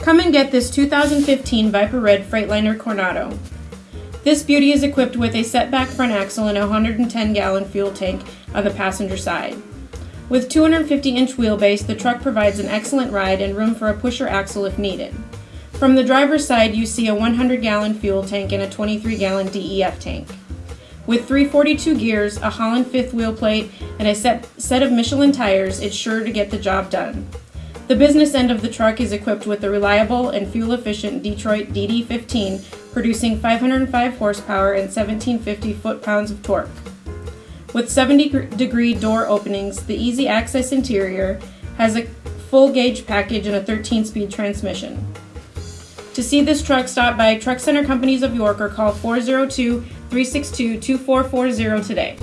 Come and get this 2015 Viper Red Freightliner Coronado. This beauty is equipped with a setback front axle and a 110 gallon fuel tank on the passenger side. With 250 inch wheelbase, the truck provides an excellent ride and room for a pusher axle if needed. From the driver's side, you see a 100 gallon fuel tank and a 23 gallon DEF tank. With 342 gears, a Holland fifth wheel plate, and a set, set of Michelin tires, it's sure to get the job done. The business end of the truck is equipped with a reliable and fuel efficient Detroit DD15, producing 505 horsepower and 1750 foot pounds of torque. With 70 degree door openings, the easy access interior has a full gauge package and a 13 speed transmission. To see this truck, stop by Truck Center Companies of York or call 402 362 2440 today.